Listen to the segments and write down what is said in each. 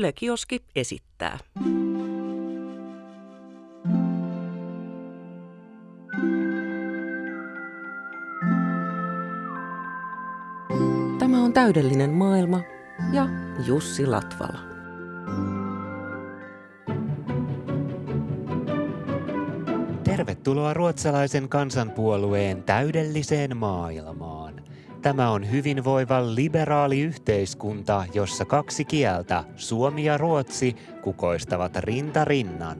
Yle Kioski esittää. Tämä on täydellinen maailma ja Jussi Latvala. Tervetuloa ruotsalaisen kansanpuolueen täydelliseen maailmaan. Tämä on hyvinvoiva liberaali yhteiskunta, jossa kaksi kieltä, suomi ja ruotsi, kukoistavat rinta rinnan.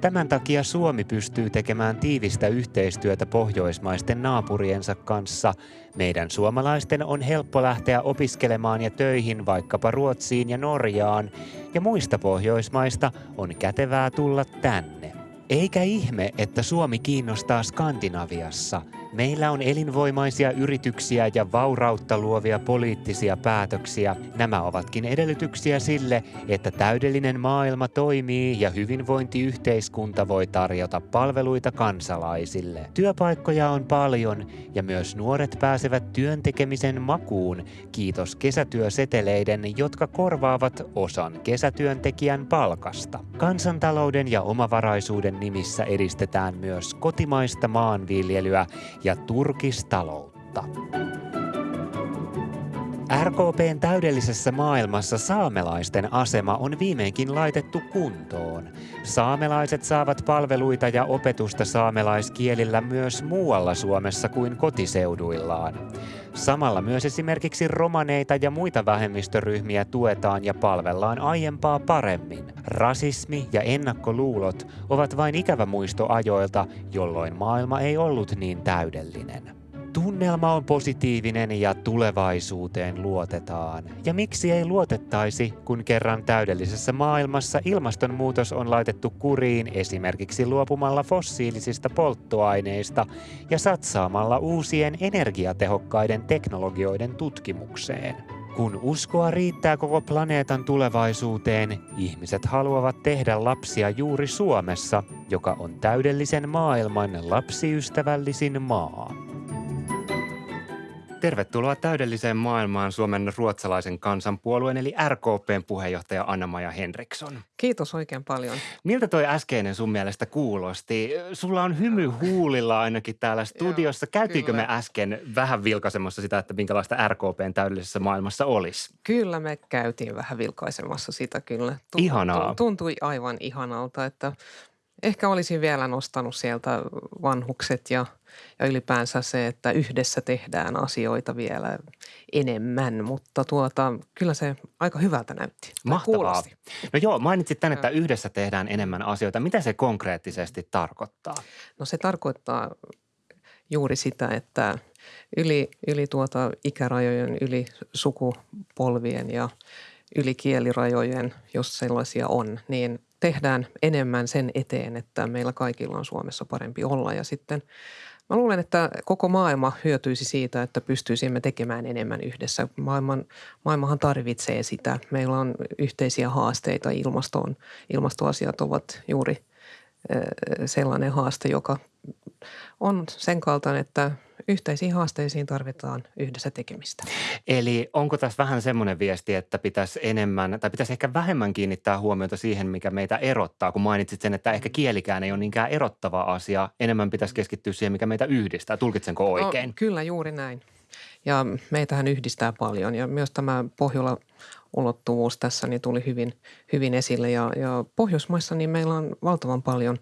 Tämän takia Suomi pystyy tekemään tiivistä yhteistyötä pohjoismaisten naapuriensa kanssa. Meidän suomalaisten on helppo lähteä opiskelemaan ja töihin vaikkapa Ruotsiin ja Norjaan, ja muista pohjoismaista on kätevää tulla tänne. Eikä ihme, että Suomi kiinnostaa Skandinaviassa – Meillä on elinvoimaisia yrityksiä ja vaurautta luovia poliittisia päätöksiä. Nämä ovatkin edellytyksiä sille, että täydellinen maailma toimii ja hyvinvointiyhteiskunta voi tarjota palveluita kansalaisille. Työpaikkoja on paljon ja myös nuoret pääsevät työntekemisen makuun, kiitos kesätyöseteleiden, jotka korvaavat osan kesätyöntekijän palkasta. Kansantalouden ja omavaraisuuden nimissä edistetään myös kotimaista maanviljelyä ja turkistaloutta. RKPn täydellisessä maailmassa saamelaisten asema on viimeinkin laitettu kuntoon. Saamelaiset saavat palveluita ja opetusta saamelaiskielillä myös muualla Suomessa kuin kotiseuduillaan. Samalla myös esimerkiksi romaneita ja muita vähemmistöryhmiä tuetaan ja palvellaan aiempaa paremmin. Rasismi ja ennakkoluulot ovat vain ikävä muisto ajoilta, jolloin maailma ei ollut niin täydellinen. Tunnelma on positiivinen ja tulevaisuuteen luotetaan. Ja miksi ei luotettaisi, kun kerran täydellisessä maailmassa ilmastonmuutos on laitettu kuriin esimerkiksi luopumalla fossiilisista polttoaineista ja satsaamalla uusien energiatehokkaiden teknologioiden tutkimukseen. Kun uskoa riittää koko planeetan tulevaisuuteen, ihmiset haluavat tehdä lapsia juuri Suomessa, joka on täydellisen maailman lapsiystävällisin maa. Tervetuloa täydelliseen maailmaan Suomen ruotsalaisen kansanpuolueen eli RKPn puheenjohtaja Anna-Maja Henriksson. Kiitos oikein paljon. Miltä toi äskeinen sun mielestä kuulosti? Sulla on hymy huulilla ainakin täällä studiossa. Käytiinkö me äsken vähän vilkaisemassa sitä, että minkälaista RKPn täydellisessä maailmassa olisi? Kyllä me käytiin vähän vilkaisemassa sitä kyllä. Tuntui, Ihanaa. Tuntui aivan ihanalta, että ehkä olisin vielä nostanut sieltä vanhukset ja, ja ylipäänsä se, että yhdessä tehdään asioita vielä enemmän, mutta tuota, kyllä se aika hyvältä näytti. Mahtavaa. Kuulosti. No joo, mainitsit tänne, että yhdessä tehdään enemmän asioita. Mitä se konkreettisesti tarkoittaa? No se tarkoittaa juuri sitä, että yli, yli tuota ikärajojen, yli sukupolvien ja yli kielirajojen, jos sellaisia on, niin tehdään enemmän sen eteen, että meillä kaikilla on Suomessa parempi olla. Ja sitten mä luulen, että koko maailma hyötyisi siitä, että pystyisimme tekemään enemmän yhdessä. Maailman, maailmahan tarvitsee sitä. Meillä on yhteisiä haasteita ilmastoon. Ilmastoasiat ovat juuri sellainen haaste, joka on sen kaltainen, että yhteisiin haasteisiin tarvitaan yhdessä tekemistä. Eli onko tässä vähän semmoinen viesti, että pitäisi enemmän tai pitäisi ehkä vähemmän kiinnittää huomiota siihen, mikä meitä erottaa, kun mainitsit sen, että ehkä kielikään ei ole niinkään erottava asia. Enemmän pitäisi keskittyä siihen, mikä meitä yhdistää. Tulkitsenko no, oikein? No, kyllä, juuri näin. Ja meitähän yhdistää paljon ja myös tämä Pohjola ulottuvuus tässä niin tuli hyvin, hyvin esille. Ja, ja Pohjoismaissa niin meillä on valtavan paljon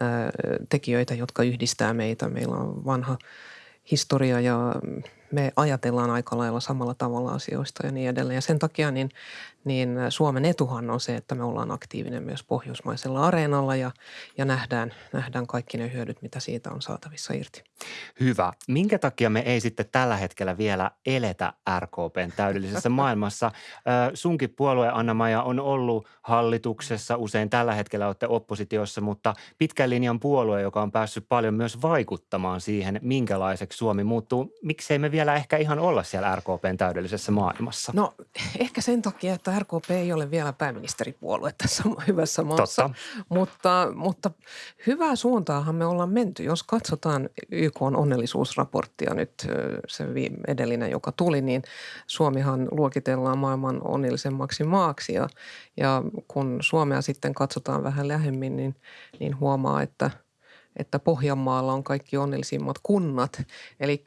ää, tekijöitä, jotka yhdistää meitä. Meillä on vanha historia ja me ajatellaan aika lailla samalla tavalla asioista ja niin edelleen. Ja sen takia niin, niin Suomen etuhan on se, että me ollaan aktiivinen myös pohjoismaisella areenalla ja, ja nähdään, nähdään kaikki ne hyödyt, mitä siitä on saatavissa irti. Hyvä. Minkä takia me ei sitten tällä hetkellä vielä eletä RKPn täydellisessä maailmassa? Sunkin puolue Anna-Maja on ollut hallituksessa, usein tällä hetkellä olette oppositiossa, mutta pitkän linjan puolue, joka on päässyt paljon myös vaikuttamaan siihen, minkälaiseksi Suomi muuttuu. Miksei me vielä vielä ehkä ihan olla siellä RKPn täydellisessä maailmassa? No ehkä sen takia, että RKP ei ole vielä pääministeripuolue tässä hyvässä maassa. Totta. Mutta, mutta hyvää suuntaahan me ollaan menty. Jos katsotaan YK on onnellisuusraporttia nyt, se edellinen, joka tuli, niin Suomihan luokitellaan maailman onnellisemmaksi maaksi. Ja, ja kun Suomea sitten katsotaan vähän lähemmin, niin, niin huomaa, että – että Pohjanmaalla on kaikki onnellisimmat kunnat. Eli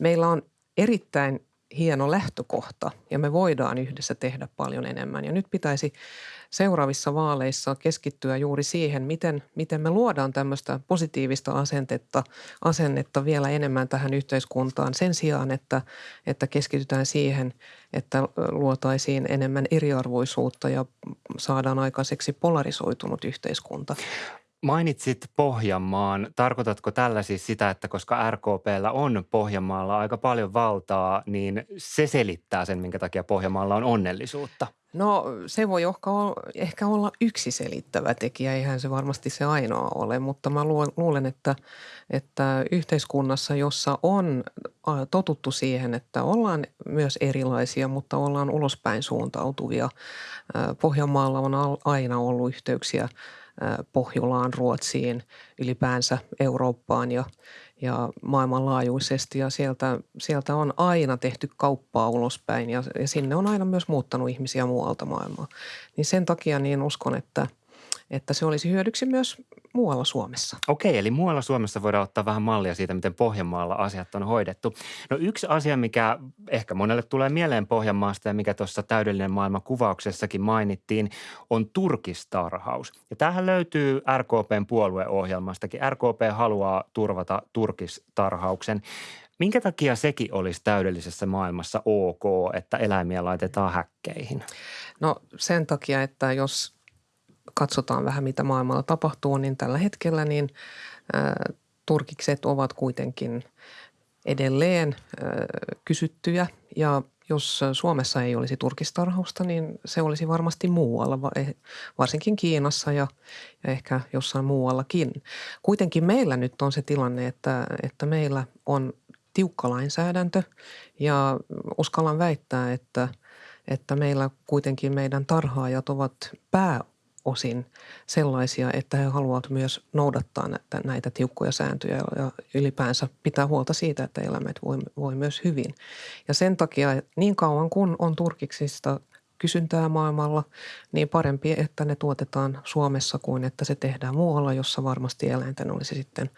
meillä on erittäin hieno lähtökohta ja me voidaan yhdessä tehdä paljon enemmän. Ja nyt pitäisi seuraavissa vaaleissa keskittyä juuri siihen, miten, miten me luodaan tämmöistä positiivista asentetta, asennetta vielä enemmän tähän yhteiskuntaan sen sijaan, että, että keskitytään siihen, että luotaisiin enemmän eriarvoisuutta ja saadaan aikaiseksi polarisoitunut yhteiskunta. Mainitsit Pohjanmaan. Tarkoitatko tällä siis sitä, että koska RKPllä on Pohjanmaalla aika paljon valtaa, niin se selittää sen, minkä takia Pohjanmaalla on onnellisuutta? No se voi ehkä olla yksi selittävä tekijä, eihän se varmasti se ainoa ole, mutta mä luulen, että, että yhteiskunnassa, jossa on totuttu siihen, että ollaan myös erilaisia, mutta ollaan ulospäin suuntautuvia. Pohjanmaalla on aina ollut yhteyksiä – Pohjolaan, Ruotsiin, ylipäänsä Eurooppaan ja, ja maailmanlaajuisesti. Ja sieltä, sieltä on aina tehty kauppaa ulospäin ja, ja sinne on aina myös muuttanut ihmisiä muualta maailmaa. Niin sen takia niin uskon, että, että se olisi hyödyksi myös muualla Suomessa. Okei, eli muualla Suomessa voidaan ottaa vähän mallia siitä, miten Pohjanmaalla asiat on hoidettu. No yksi asia, mikä ehkä monelle tulee mieleen Pohjanmaasta ja mikä tuossa täydellinen maailma kuvauksessakin mainittiin, on turkistarhaus. Ja tähän löytyy RKPn puolueohjelmastakin. RKP haluaa turvata turkistarhauksen. Minkä takia sekin olisi täydellisessä maailmassa ok, että eläimiä laitetaan häkkeihin? No sen takia, että jos katsotaan vähän mitä maailmalla tapahtuu, niin tällä hetkellä niin turkikset ovat kuitenkin edelleen kysyttyjä ja jos Suomessa ei olisi turkistarhausta, niin se olisi varmasti muualla, eh, varsinkin Kiinassa ja, ja ehkä jossain muuallakin. Kuitenkin meillä nyt on se tilanne, että, että meillä on tiukka lainsäädäntö ja uskallan väittää, että, että meillä kuitenkin meidän tarhaajat ovat pää osin sellaisia, että he haluavat myös noudattaa näitä, näitä tiukkoja sääntöjä ja ylipäänsä pitää huolta siitä, että eläimet voi, voi myös hyvin. Ja sen takia niin kauan kun on turkiksista kysyntää maailmalla, niin parempi, että ne tuotetaan Suomessa kuin että se tehdään muualla, jossa varmasti eläinten olisi sitten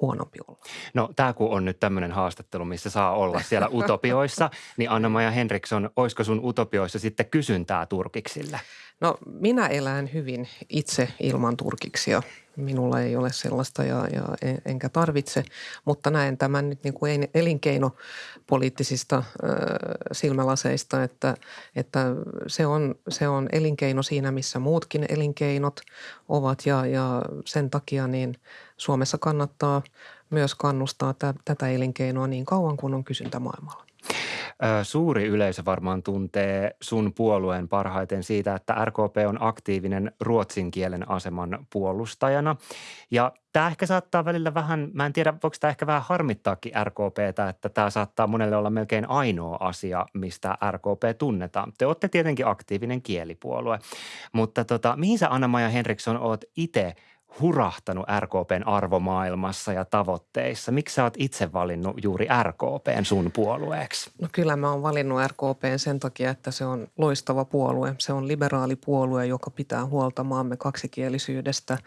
huonompi olla. No tämä kun on nyt tämmöinen haastattelu, missä saa olla siellä utopioissa, niin Anna-Maja Henriksson, olisiko sun utopioissa sitten kysyntää turkiksille? No minä elän hyvin itse ilman turkiksia. Minulla ei ole sellaista ja, ja enkä tarvitse, mutta näen tämän nyt niin kuin elinkeinopoliittisista äh, silmälaseista, että, että se, on, se on elinkeino siinä, missä muutkin elinkeinot ovat ja, ja sen takia niin Suomessa kannattaa myös kannustaa tätä elinkeinoa niin kauan kuin on kysyntä maailmalla. Suuri yleisö varmaan tuntee sun puolueen parhaiten siitä, että RKP on aktiivinen ruotsin kielen aseman puolustajana. Ja tämä ehkä saattaa välillä vähän, mä en tiedä, voiko tämä ehkä vähän harmittaakin RKPtä, että tämä saattaa monelle olla melkein ainoa asia, mistä RKP tunnetaan. Te olette tietenkin aktiivinen kielipuolue, mutta tota, mihin sä Anna-Maja Henriksson oot itse – hurahtanut RKPn arvomaailmassa ja tavoitteissa? Miksi sä oot itse valinnut juuri RKPn sun puolueeksi? No kyllä mä oon valinnut RKPn sen takia, että se on loistava puolue. Se on liberaali puolue, joka pitää huolta maamme kaksikielisyydestä,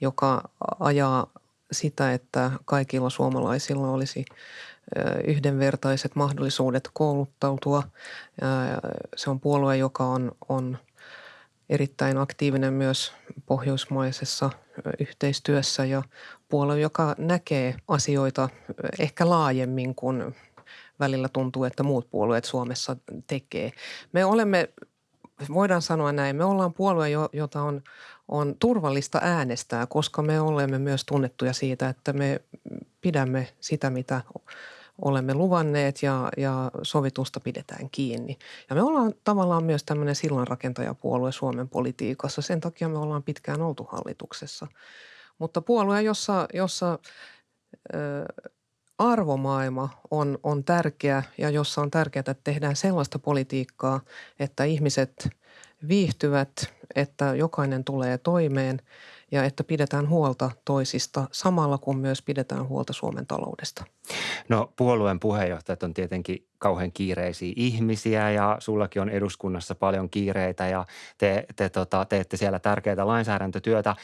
joka ajaa sitä, että kaikilla suomalaisilla olisi yhdenvertaiset mahdollisuudet kouluttautua. Se on puolue, joka on, on erittäin aktiivinen myös pohjoismaisessa yhteistyössä ja puolue, joka näkee asioita ehkä laajemmin kuin välillä tuntuu, että muut puolueet Suomessa tekee. Me olemme, voidaan sanoa näin, me ollaan puolue, jota on, on turvallista äänestää, koska me olemme myös tunnettuja siitä, että me pidämme sitä, mitä olemme luvanneet ja, ja sovitusta pidetään kiinni. Ja me ollaan tavallaan myös tämmöinen sillanrakentajapuolue Suomen politiikassa. Sen takia me ollaan pitkään oltu hallituksessa. Mutta puolue, jossa, jossa ö, arvomaailma on, on tärkeä ja jossa on tärkeää, että tehdään sellaista politiikkaa, että ihmiset viihtyvät, että jokainen tulee toimeen ja että pidetään huolta toisista samalla kun myös pidetään huolta Suomen taloudesta. No puolueen puheenjohtajat on tietenkin kauhean kiireisiä ihmisiä ja sullakin on eduskunnassa paljon kiireitä ja te, te tota, teette siellä tärkeää lainsäädäntötyötä.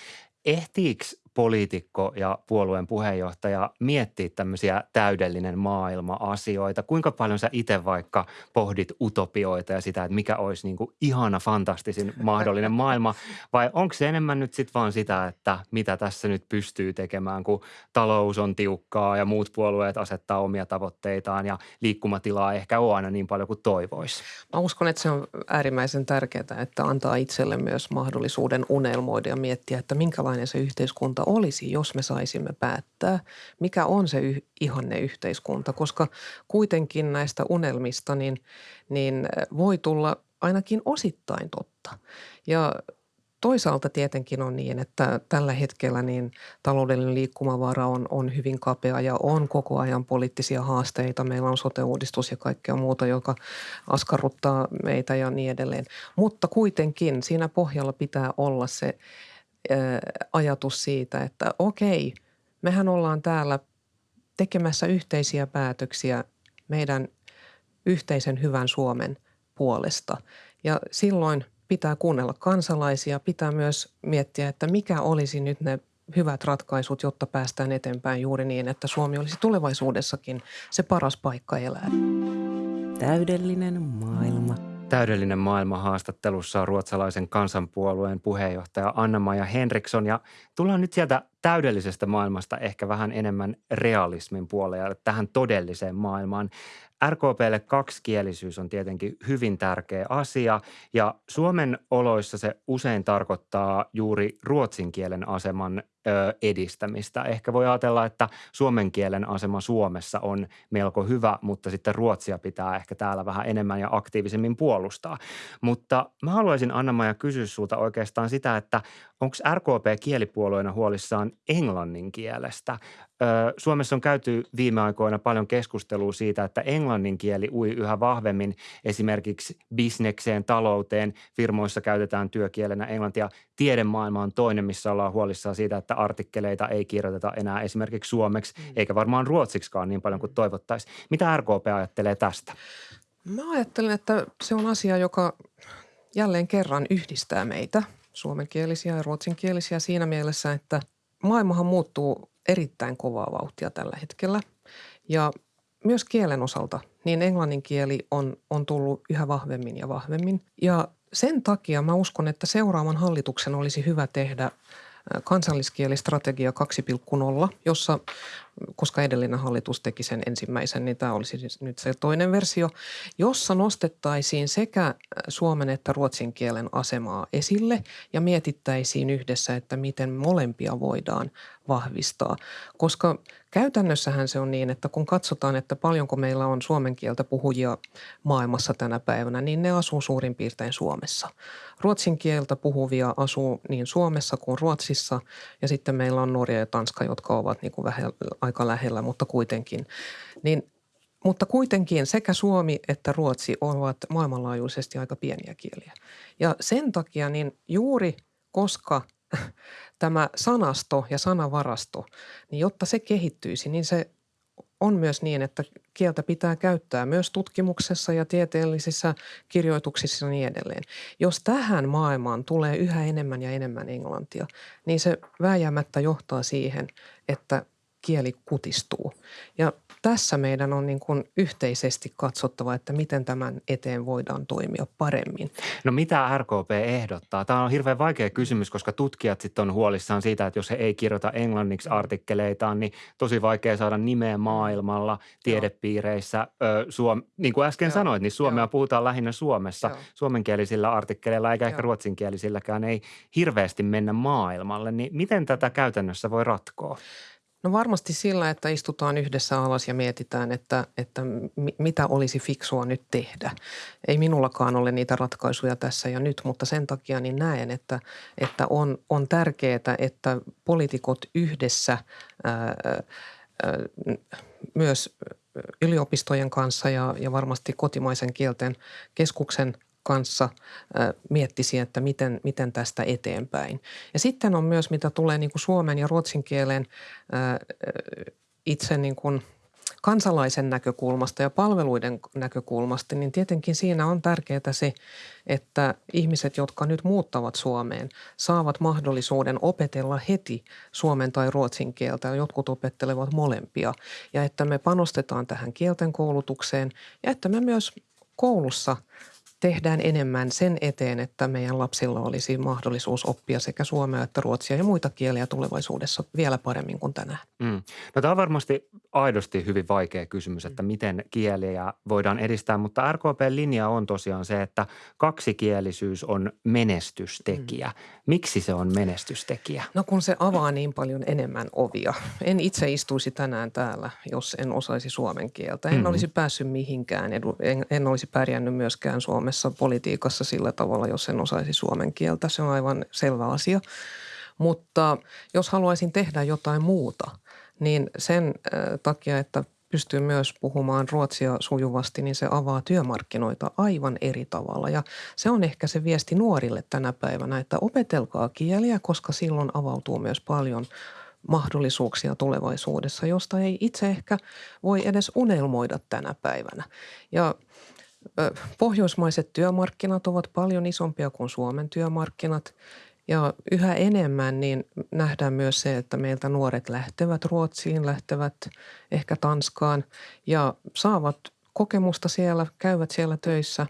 Ehtiikö poliitikko ja puolueen puheenjohtaja miettiä tämmöisiä täydellinen maailma-asioita? Kuinka paljon sä itse vaikka pohdit utopioita ja sitä, että mikä olisi niin kuin ihana, fantastisin mahdollinen maailma? Vai onko se enemmän nyt sitten vaan sitä, että mitä tässä nyt pystyy tekemään, kun talous on tiukkaa ja muut puolueet asettaa omia tavoitteitaan ja liikkumatilaa ehkä ole aina niin paljon kuin toivoisi? Mä uskon, että se on äärimmäisen tärkeää, että antaa itselle myös mahdollisuuden unelmoida ja miettiä, että minkälainen se yhteiskunta olisi, jos me saisimme päättää, mikä on se y- ihanne yhteiskunta, koska kuitenkin näistä unelmista niin, niin voi tulla ainakin osittain totta. Ja Toisaalta tietenkin on niin, että tällä hetkellä niin taloudellinen liikkumavara on, on hyvin kapea ja on koko ajan poliittisia haasteita. Meillä on sote-uudistus ja kaikkea muuta, joka askarruttaa meitä ja niin edelleen. Mutta kuitenkin siinä pohjalla pitää olla se ajatus siitä, että okei, mehän ollaan täällä tekemässä yhteisiä päätöksiä meidän yhteisen hyvän Suomen puolesta. Ja silloin pitää kuunnella kansalaisia, pitää myös miettiä, että mikä olisi nyt ne hyvät ratkaisut, jotta päästään eteenpäin juuri niin, että Suomi olisi tulevaisuudessakin se paras paikka elää. Täydellinen maailma. Täydellinen maailma haastattelussa on ruotsalaisen kansanpuolueen puheenjohtaja Anna-Maja Henriksson ja tullaan nyt sieltä täydellisestä maailmasta ehkä vähän enemmän realismin puolelle tähän todelliseen maailmaan. RKPlle kaksikielisyys on tietenkin hyvin tärkeä asia ja Suomen oloissa se usein tarkoittaa juuri ruotsin kielen aseman edistämistä. Ehkä voi ajatella, että suomen kielen asema Suomessa on melko hyvä, mutta sitten ruotsia pitää ehkä täällä vähän enemmän ja aktiivisemmin puolustaa. Mutta mä haluaisin Anna-Maja kysyä sulta oikeastaan sitä, että onko RKP kielipuolueena huolissaan englannin kielestä? Suomessa on käyty viime aikoina paljon keskustelua siitä, että englannin kieli ui yhä vahvemmin esimerkiksi bisnekseen, talouteen. Firmoissa käytetään työkielenä englantia. Tiedemaailma on toinen, missä ollaan huolissaan siitä, että artikkeleita ei kirjoiteta enää esimerkiksi suomeksi, mm. eikä varmaan ruotsiksikaan niin paljon kuin toivottaisiin. Mitä RKP ajattelee tästä? Mä ajattelen, että se on asia, joka jälleen kerran yhdistää meitä, suomenkielisiä ja ruotsinkielisiä siinä mielessä, että maailmahan muuttuu erittäin kovaa vauhtia tällä hetkellä. Ja myös kielen osalta, niin englannin kieli on, on tullut yhä vahvemmin ja vahvemmin. Ja sen takia mä uskon, että seuraavan hallituksen olisi hyvä tehdä kansalliskielistrategia 2.0, jossa, koska edellinen hallitus teki sen ensimmäisen, niin tämä olisi siis nyt se toinen versio, jossa nostettaisiin sekä suomen että ruotsin kielen asemaa esille ja mietittäisiin yhdessä, että miten molempia voidaan vahvistaa. Koska käytännössähän se on niin, että kun katsotaan, että paljonko meillä on suomen kieltä puhujia maailmassa tänä päivänä, niin ne asuu suurin piirtein Suomessa. Ruotsin kieltä puhuvia asuu niin Suomessa kuin Ruotsissa ja sitten meillä on Norja ja Tanska, jotka ovat niin kuin vähän aika lähellä, mutta kuitenkin. Niin mutta kuitenkin sekä Suomi että Ruotsi ovat maailmanlaajuisesti aika pieniä kieliä. Ja sen takia niin juuri koska tämä sanasto ja sanavarasto, niin jotta se kehittyisi, niin se on myös niin, että kieltä pitää käyttää myös tutkimuksessa ja tieteellisissä kirjoituksissa ja niin edelleen. Jos tähän maailmaan tulee yhä enemmän ja enemmän englantia, niin se vääjäämättä johtaa siihen, että kieli kutistuu. Ja tässä meidän on niin kuin yhteisesti katsottava, että miten tämän eteen voidaan toimia paremmin. No mitä RKP ehdottaa? Tämä on hirveän vaikea kysymys, koska tutkijat sitten on huolissaan siitä, että jos he ei kirjoita englanniksi artikkeleitaan, niin tosi vaikea saada nimeä maailmalla, tiedepiireissä. Ö, Suom- niin kuin äsken Joo. sanoit, niin Suomea Joo. puhutaan lähinnä Suomessa. Joo. Suomenkielisillä artikkeleilla eikä Joo. ehkä ruotsinkielisilläkään ei hirveästi mennä maailmalle. Niin miten tätä käytännössä voi ratkoa? No varmasti sillä, että istutaan yhdessä alas ja mietitään, että, että mitä olisi fiksua nyt tehdä. Ei minullakaan ole niitä ratkaisuja tässä ja nyt, mutta sen takia niin näen, että, että on, on tärkeää, että poliitikot yhdessä ää, myös yliopistojen kanssa ja, ja varmasti kotimaisen kielten keskuksen kanssa miettisi, että miten, miten tästä eteenpäin. Ja sitten on myös, mitä tulee niin kuin suomen ja ruotsin kielen itse niin kuin – kansalaisen näkökulmasta ja palveluiden näkökulmasta, niin tietenkin siinä on tärkeää se, että ihmiset, jotka nyt muuttavat Suomeen, saavat mahdollisuuden opetella heti suomen tai ruotsin kieltä. Jotkut opettelevat molempia. Ja että me panostetaan tähän kielten koulutukseen ja että me myös koulussa – tehdään enemmän sen eteen, että meidän lapsilla olisi mahdollisuus oppia sekä suomea että ruotsia ja muita kieliä tulevaisuudessa vielä paremmin kuin tänään. Mm. No tämä on varmasti aidosti hyvin vaikea kysymys, että miten kieliä voidaan edistää, mutta RKP-linja on tosiaan se, että kaksikielisyys on menestystekijä. Mm. Miksi se on menestystekijä? No kun se avaa niin paljon enemmän ovia. En itse istuisi tänään täällä, jos en osaisi suomen kieltä. En mm. olisi päässyt mihinkään, en, en olisi pärjännyt myöskään suomen Suomessa politiikassa sillä tavalla, jos en osaisi suomen kieltä. Se on aivan selvä asia. Mutta jos haluaisin tehdä jotain muuta, niin sen takia, että pystyy myös puhumaan ruotsia sujuvasti, niin se avaa työmarkkinoita aivan eri tavalla. Ja se on ehkä se viesti nuorille tänä päivänä, että opetelkaa kieliä, koska silloin avautuu myös paljon mahdollisuuksia tulevaisuudessa, josta ei itse ehkä voi edes unelmoida tänä päivänä. Ja Pohjoismaiset työmarkkinat ovat paljon isompia kuin Suomen työmarkkinat. Ja yhä enemmän niin nähdään myös se, että meiltä nuoret lähtevät Ruotsiin, lähtevät ehkä Tanskaan ja saavat kokemusta siellä, käyvät siellä töissä,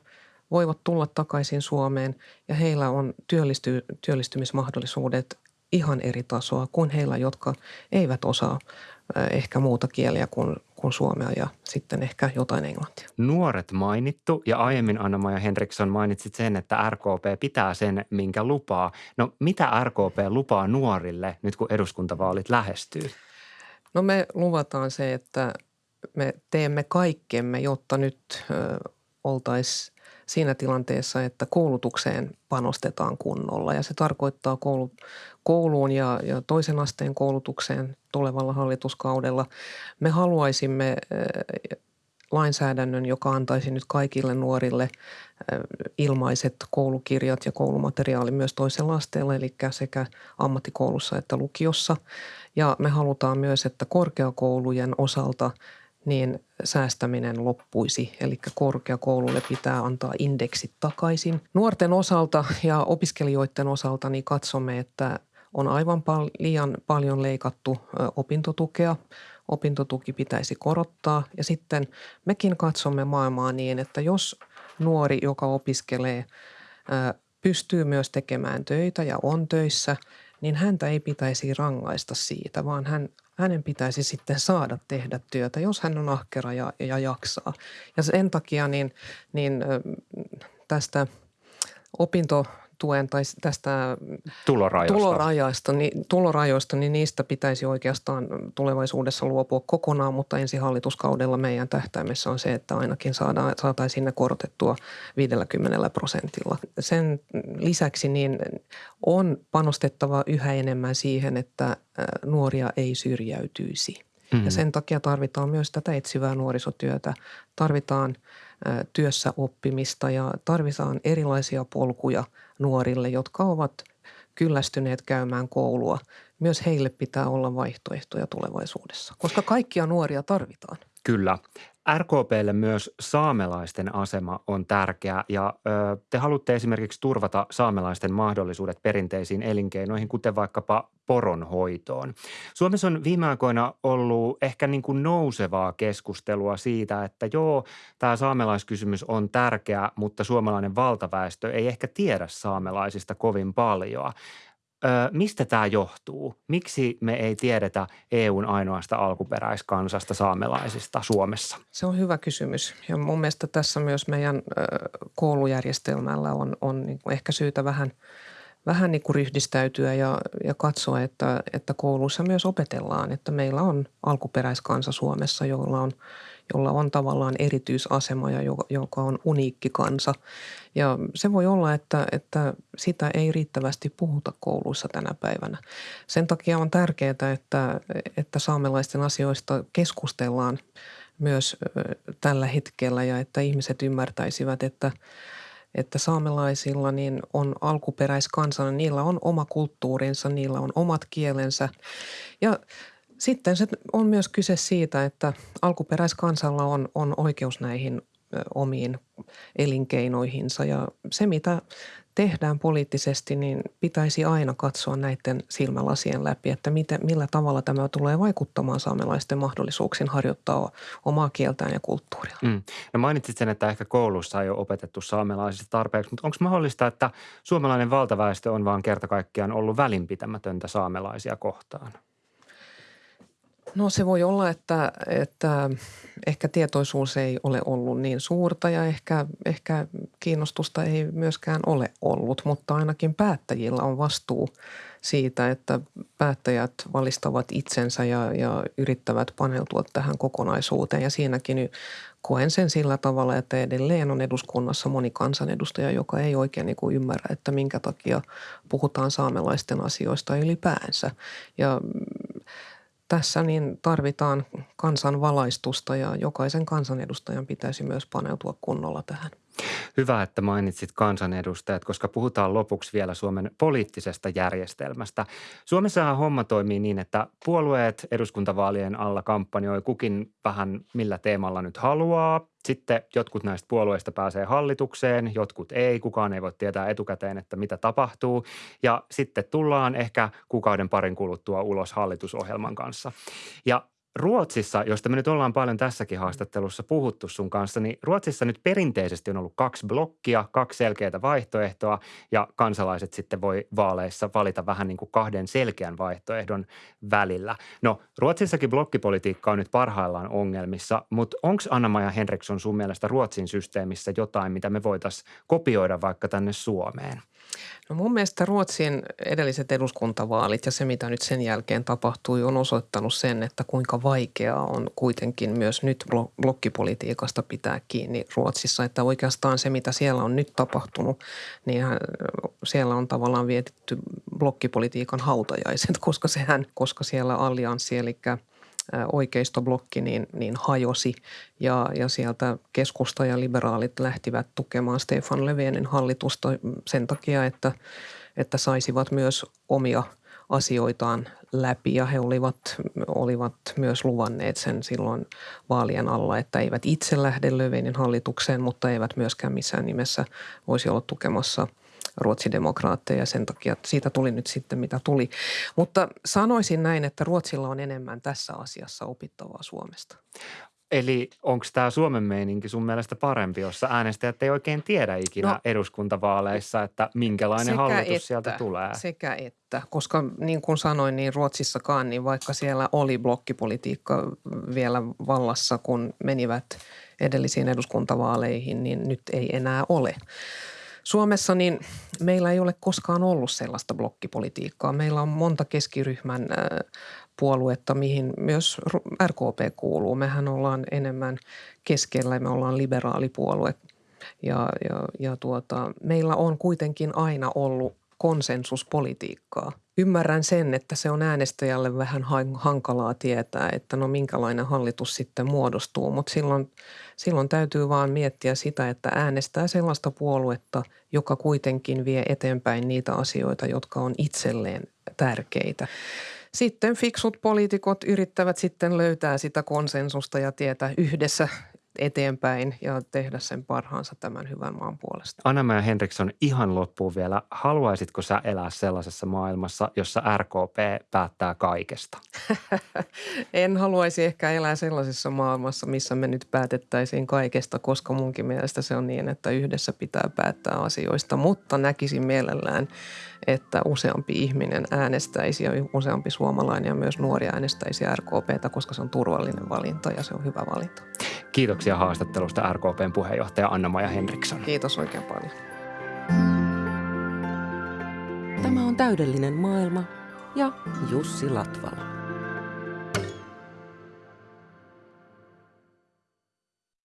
voivat tulla takaisin Suomeen ja heillä on työllisty, työllistymismahdollisuudet ihan eri tasoa kuin heillä, jotka eivät osaa ehkä muuta kieliä kuin, kuin suomea ja sitten ehkä jotain englantia. Nuoret mainittu ja aiemmin Anna-Maja Henriksson mainitsit sen, että RKP pitää sen, minkä lupaa. No mitä RKP lupaa nuorille nyt kun eduskuntavaalit lähestyy? No me luvataan se, että me teemme kaikkemme, jotta nyt ö, oltaisiin siinä tilanteessa, että koulutukseen panostetaan kunnolla. Ja se tarkoittaa koulu, kouluun ja, ja toisen asteen koulutukseen tulevalla hallituskaudella. Me haluaisimme lainsäädännön, joka antaisi nyt kaikille nuorille ilmaiset koulukirjat ja koulumateriaali myös toisella asteella, eli sekä ammattikoulussa että lukiossa. Ja me halutaan myös, että korkeakoulujen osalta – niin säästäminen loppuisi. Eli korkeakoululle pitää antaa indeksit takaisin. Nuorten osalta ja opiskelijoiden osalta niin katsomme, että on aivan pal- liian paljon leikattu opintotukea. Opintotuki pitäisi korottaa ja sitten mekin katsomme maailmaa niin, että jos nuori, joka opiskelee, pystyy myös tekemään töitä ja on töissä, niin häntä ei pitäisi rangaista siitä, vaan hän, hänen pitäisi sitten saada tehdä työtä, jos hän on ahkera ja, ja jaksaa. Ja sen takia niin, niin tästä opinto tuen tai tästä tulorajoista, tulorajoista, niin, tulorajoista, niin niistä pitäisi oikeastaan tulevaisuudessa luopua kokonaan, mutta ensi hallituskaudella meidän tähtäimessä on se, että ainakin saadaan, saataisiin ne korotettua 50 prosentilla. Sen lisäksi niin on panostettava yhä enemmän siihen, että nuoria ei syrjäytyisi. Mm-hmm. Ja sen takia tarvitaan myös tätä etsivää nuorisotyötä. Tarvitaan työssä oppimista ja tarvitaan erilaisia polkuja – nuorille, jotka ovat kyllästyneet käymään koulua. Myös heille pitää olla vaihtoehtoja tulevaisuudessa, koska kaikkia nuoria tarvitaan. Kyllä. RKPlle myös saamelaisten asema on tärkeä ja ö, te haluatte esimerkiksi turvata saamelaisten mahdollisuudet perinteisiin elinkeinoihin, kuten vaikkapa poronhoitoon. Suomessa on viime aikoina ollut ehkä niin kuin nousevaa keskustelua siitä, että joo, tämä saamelaiskysymys on tärkeä, mutta suomalainen valtaväestö ei ehkä tiedä saamelaisista kovin paljon. Ö, mistä tämä johtuu? Miksi me ei tiedetä EUn ainoasta alkuperäiskansasta saamelaisista Suomessa? Se on hyvä kysymys ja mun mielestä tässä myös meidän ö, koulujärjestelmällä on, on niin ehkä syytä vähän, vähän niin kuin ryhdistäytyä ja, ja katsoa, että, että kouluissa myös opetellaan, että meillä on alkuperäiskansa Suomessa, jolla on, jolla on tavallaan erityisasema ja joka, on uniikki kansa. Ja se voi olla, että, että sitä ei riittävästi puhuta kouluissa tänä päivänä. Sen takia on tärkeää, että, että saamelaisten asioista keskustellaan myös tällä hetkellä ja että ihmiset ymmärtäisivät, että – että saamelaisilla niin on alkuperäiskansana, niillä on oma kulttuurinsa, niillä on omat kielensä. Ja sitten se on myös kyse siitä, että alkuperäiskansalla on, on oikeus näihin omiin elinkeinoihinsa ja se, mitä tehdään poliittisesti, niin pitäisi aina katsoa näiden silmälasien läpi, että miten, millä tavalla tämä tulee vaikuttamaan saamelaisten mahdollisuuksiin harjoittaa omaa kieltään ja kulttuuria. Mm. No mainitsit sen, että ehkä koulussa ei ole opetettu saamelaisista tarpeeksi, mutta onko mahdollista, että suomalainen valtaväestö on vaan kerta kaikkiaan ollut välinpitämätöntä saamelaisia kohtaan? No se voi olla, että, että ehkä tietoisuus ei ole ollut niin suurta ja ehkä, ehkä kiinnostusta ei myöskään ole ollut, mutta ainakin päättäjillä on vastuu siitä, että päättäjät valistavat itsensä ja, ja yrittävät paneutua tähän kokonaisuuteen. Ja siinäkin koen sen sillä tavalla, että edelleen on eduskunnassa moni kansanedustaja, joka ei oikein niin kuin ymmärrä, että minkä takia puhutaan saamelaisten asioista ylipäänsä. Ja tässä niin tarvitaan kansan valaistusta ja jokaisen kansanedustajan pitäisi myös paneutua kunnolla tähän. Hyvä, että mainitsit kansanedustajat, koska puhutaan lopuksi vielä Suomen poliittisesta järjestelmästä. Suomessahan homma toimii niin, että puolueet eduskuntavaalien alla kampanjoi kukin vähän millä teemalla nyt haluaa. Sitten jotkut näistä puolueista pääsee hallitukseen, jotkut ei. Kukaan ei voi tietää etukäteen, että mitä tapahtuu. Ja sitten tullaan ehkä kuukauden parin kuluttua ulos hallitusohjelman kanssa. Ja Ruotsissa, josta me nyt ollaan paljon tässäkin haastattelussa puhuttu sun kanssa, niin Ruotsissa nyt perinteisesti on ollut kaksi blokkia, kaksi selkeää vaihtoehtoa ja kansalaiset sitten voi vaaleissa valita vähän niin kuin kahden selkeän vaihtoehdon välillä. No Ruotsissakin blokkipolitiikka on nyt parhaillaan ongelmissa, mutta onko Anna-Maja Henriksson sun mielestä Ruotsin systeemissä jotain, mitä me voitaisiin kopioida vaikka tänne Suomeen? No mun mielestä Ruotsin edelliset eduskuntavaalit ja se, mitä nyt sen jälkeen tapahtui, on osoittanut sen, että kuinka vaikeaa on kuitenkin myös nyt blokkipolitiikasta pitää kiinni Ruotsissa. Että oikeastaan se, mitä siellä on nyt tapahtunut, niin siellä on tavallaan vietetty blokkipolitiikan hautajaiset, koska sehän, koska siellä allianssi, eli oikeistoblokki niin, niin hajosi ja, ja sieltä keskusta ja liberaalit lähtivät tukemaan Stefan Löfvenin hallitusta sen takia, että, että saisivat myös omia asioitaan läpi ja he olivat, olivat myös luvanneet sen silloin vaalien alla, että eivät itse lähde Löfvenin hallitukseen, mutta eivät myöskään missään nimessä voisi olla tukemassa – ruotsidemokraatteja sen takia, että siitä tuli nyt sitten mitä tuli. Mutta sanoisin näin, että Ruotsilla on enemmän tässä asiassa opittavaa Suomesta. Eli onko tämä Suomen meininki sun mielestä parempi, jossa äänestäjät ei oikein tiedä ikinä no, eduskuntavaaleissa, että minkälainen hallitus että, sieltä tulee? Sekä että, koska niin kuin sanoin, niin Ruotsissakaan, niin vaikka siellä oli blokkipolitiikka vielä vallassa, kun menivät edellisiin eduskuntavaaleihin, niin nyt ei enää ole. Suomessa niin meillä ei ole koskaan ollut sellaista blokkipolitiikkaa. Meillä on monta keskiryhmän puoluetta, mihin myös RKP kuuluu. Mehän ollaan enemmän keskellä, me ollaan liberaalipuolue. Ja, ja, ja tuota, meillä on kuitenkin aina ollut konsensuspolitiikkaa. Ymmärrän sen, että se on äänestäjälle vähän hankalaa tietää, että no minkälainen hallitus sitten muodostuu, mutta silloin, silloin täytyy vaan miettiä sitä, että äänestää sellaista puoluetta, joka kuitenkin vie eteenpäin niitä asioita, jotka on itselleen tärkeitä. Sitten fiksut poliitikot yrittävät sitten löytää sitä konsensusta ja tietä yhdessä eteenpäin ja tehdä sen parhaansa tämän hyvän maan puolesta. anna ja Henriksson, ihan loppuun vielä. Haluaisitko sä elää sellaisessa maailmassa, jossa RKP päättää kaikesta? en haluaisi ehkä elää sellaisessa maailmassa, missä me nyt päätettäisiin kaikesta, koska munkin mielestä se on niin, että yhdessä pitää päättää asioista, mutta näkisin mielellään, että useampi ihminen äänestäisi ja useampi suomalainen ja myös nuori äänestäisi RKPtä, koska se on turvallinen valinta ja se on hyvä valinta. Kiitoksia haastattelusta RKPn puheenjohtaja Anna-Maja Henriksson. Kiitos oikein paljon. Tämä on täydellinen maailma ja Jussi Latvala.